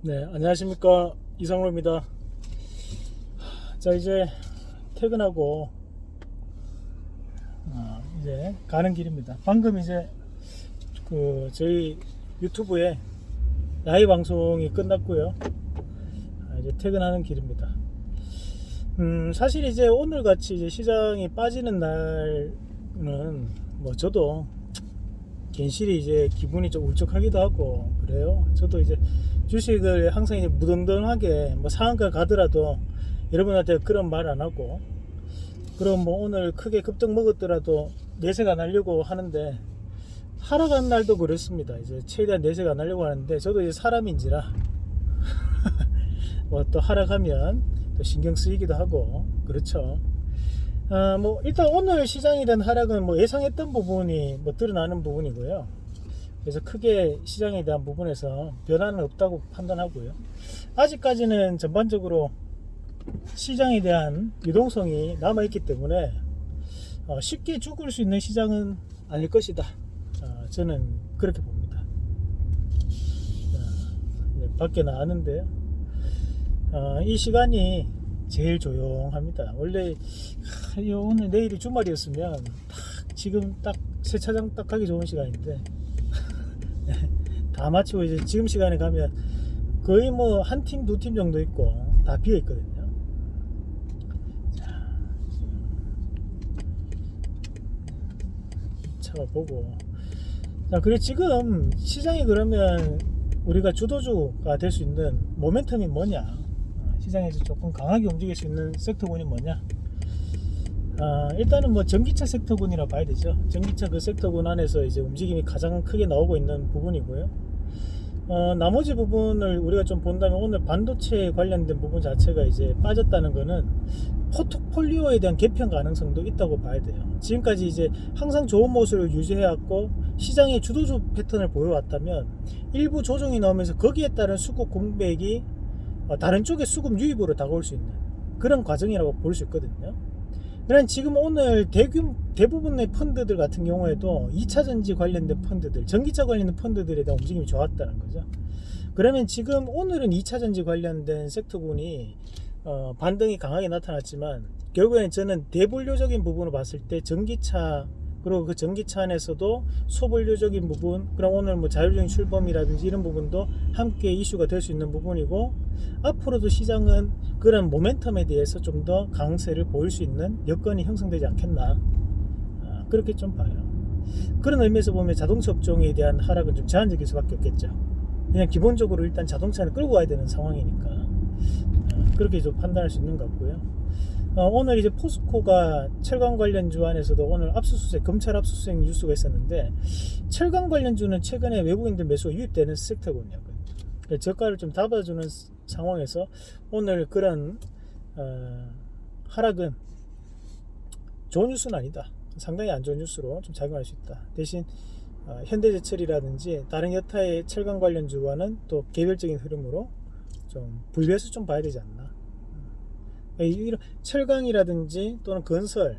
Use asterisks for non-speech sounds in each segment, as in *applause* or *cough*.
네, 안녕하십니까. 이상로입니다. 자, 이제 퇴근하고, 어, 이제 가는 길입니다. 방금 이제 그 저희 유튜브에 라이브 방송이 끝났고요. 아, 이제 퇴근하는 길입니다. 음, 사실 이제 오늘 같이 이제 시장이 빠지는 날은 뭐 저도 괜시리 이제 기분이 좀 울적하기도 하고 그래요. 저도 이제 주식을 항상 무던던하게 뭐 상한가 가더라도 여러분한테 그런 말 안 하고 그럼 뭐 오늘 크게 급등 먹었더라도 내색 안 하려고 하는데 하락한 날도 그렇습니다. 이제 최대한 내색 안 하려고 하는데 저도 이제 사람인지라 *laughs* 뭐 또 하락하면 또 신경 쓰이기도 하고 그렇죠. 아, 뭐 일단 오늘 시장에 대한 하락은 뭐 예상했던 부분이 뭐 드러나는 부분이고요. 그래서 크게 시장에 대한 부분에서 변화는 없다고 판단하고요. 아직까지는 전반적으로 시장에 대한 유동성이 남아 있기 때문에 어, 쉽게 죽을 수 있는 시장은 아닐 것이다. 어, 저는 그렇게 봅니다. 자, 이제 밖에 나왔는데요. 어, 이 시간이 제일 조용합니다. 원래 오늘 내일이 주말이었으면 딱 지금 딱 세차장 딱 가기 좋은 시간인데 다 마치고 이제 지금 시간에 가면 거의 뭐 한 팀 두 팀 정도 있고 다 비어 있거든요. 자, 차가 보고 자 그래 지금 시장이 그러면 우리가 주도주가 될 수 있는 모멘텀이 뭐냐 어, 시장에서 조금 강하게 움직일 수 있는 섹터군이 뭐냐 아, 일단은 뭐 전기차 섹터군이라 봐야 되죠. 전기차 그 섹터군 안에서 이제 움직임이 가장 크게 나오고 있는 부분이고요. 어, 나머지 부분을 우리가 좀 본다면 오늘 반도체 관련된 부분 자체가 이제 빠졌다는 거는 포트폴리오에 대한 개편 가능성도 있다고 봐야 돼요. 지금까지 이제 항상 좋은 모습을 유지해왔고 시장의 주도주 패턴을 보여왔다면 일부 조정이 나오면서 거기에 따른 수급 공백이 어, 다른 쪽의 수급 유입으로 다가올 수 있는 그런 과정이라고 볼 수 있거든요. 그런 지금 오늘 대규 대부분의 펀드들 같은 경우에도 2차 전지 관련된 펀드들, 전기차 관련된 펀드들에 대한 움직임이 좋았다는 거죠. 그러면 지금 오늘은 2차 전지 관련된 섹터군이 어, 반등이 강하게 나타났지만 결국에는 저는 대분류적인 부분을 봤을 때 전기차 그리고 그 전기차 안에서도 소분류적인 부분 그럼 오늘 뭐 자율적인 출범이라든지 이런 부분도 함께 이슈가 될 수 있는 부분이고 앞으로도 시장은 그런 모멘텀에 대해서 좀 더 강세를 보일 수 있는 여건이 형성되지 않겠나 아, 그렇게 좀 봐요. 그런 의미에서 보면 자동차 업종에 대한 하락은 좀 제한적일 수밖에 없겠죠. 그냥 기본적으로 일단 자동차는 끌고 가야 되는 상황이니까 아, 그렇게 좀 판단할 수 있는 것 같고요 어, 오늘 이제 포스코가 철강 관련주 안에서도 오늘 압수수색 검찰 압수수색 뉴스가 있었는데 철강 관련주는 최근에 외국인들 매수가 유입되는 섹터군요. 그러니까 저가를 좀 잡아주는 상황에서 오늘 그런 어, 하락은 좋은 뉴스는 아니다. 상당히 안 좋은 뉴스로 좀 작용할 수 있다. 대신 어, 현대제철이라든지 다른 여타의 철강 관련주와는 또 개별적인 흐름으로 좀 분리해서 좀 봐야 되지 않나. 이런 철강이라든지 또는 건설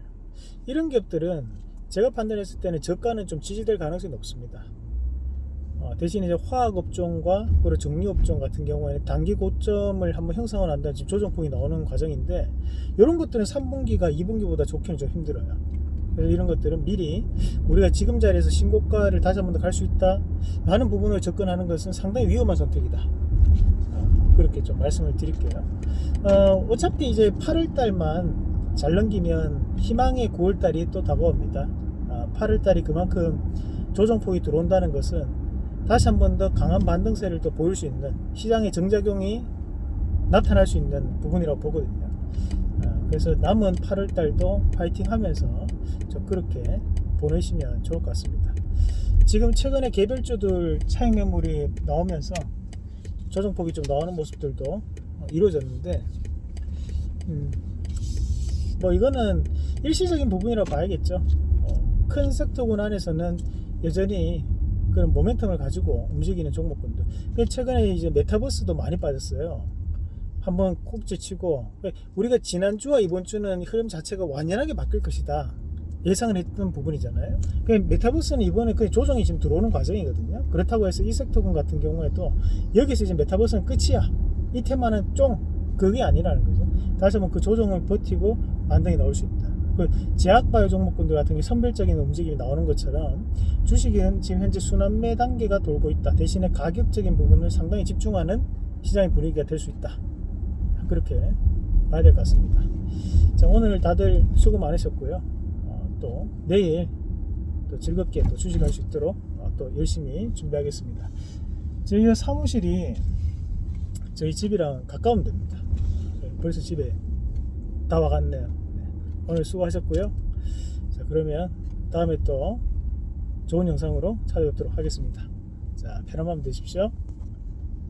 이런 기업들은 제가 판단했을 때는 저가는 좀 지지될 가능성이 높습니다. 어, 대신 이제 화학업종과 그리고 정리업종 같은 경우에는 단기 고점을 한번 형성을 한다 지금 조정폭이 나오는 과정인데 이런 것들은 3분기가 2분기보다 좋기는 좀 힘들어요. 그래서 이런 것들은 미리 우리가 지금 자리에서 신고가를 다시 한번 더 갈 수 있다 하는 부분을 접근하는 것은 상당히 위험한 선택이다. 그렇게 좀 말씀을 드릴게요. 어, 어차피 이제 8월 달만 잘 넘기면 희망의 9월 달이 또 다가옵니다. 어, 8월 달이 그만큼 조정폭이 들어온다는 것은 다시 한 번 더 강한 반등세를 또 보일 수 있는 시장의 정작용이 나타날 수 있는 부분이라고 보거든요. 어, 그래서 남은 8월 달도 파이팅 하면서 좀 그렇게 보내시면 좋을 것 같습니다. 지금 최근에 개별주들 차익 매물이 나오면서 조정폭이 좀 나오는 모습들도 이루어졌는데 음, 뭐 이거는 일시적인 부분이라고 봐야겠죠. 어, 큰 섹터군 안에서는 여전히 그런 모멘텀을 가지고 움직이는 종목군들. 최근에 이제 메타버스도 많이 빠졌어요. 한번 콕 제치고 우리가 지난주와 이번주는 흐름 자체가 완연하게 바뀔 것이다 예상을 했던 부분이잖아요. 그 메타버스는 이번에 그 조정이 지금 들어오는 과정이거든요. 그렇다고 해서 이 섹터군 같은 경우에도 여기서 이제 메타버스는 끝이야. 이 테마는 좀 그게 아니라는 거죠. 다시 한번 그 조정을 버티고 반등이 나올 수 있다. 그 제약바이오 종목군들 같은 게 선별적인 움직임이 나오는 것처럼 주식은 지금 현재 순환매 단계가 돌고 있다. 대신에 가격적인 부분을 상당히 집중하는 시장의 분위기가 될 수 있다. 그렇게 봐야 될 것 같습니다. 자 오늘 다들 수고 많으셨고요. 어, 또 내일 또 즐겁게 또 주식할 수 있도록 어, 또 열심히 준비하겠습니다. 저희 사무실이 저희 집이랑 가까우면 됩니다. 네, 벌써 집에 다 와갔네요. 네, 오늘 수고하셨고요. 자 그러면 다음에 또 좋은 영상으로 찾아뵙도록 하겠습니다. 자 편한 밤 되십시오.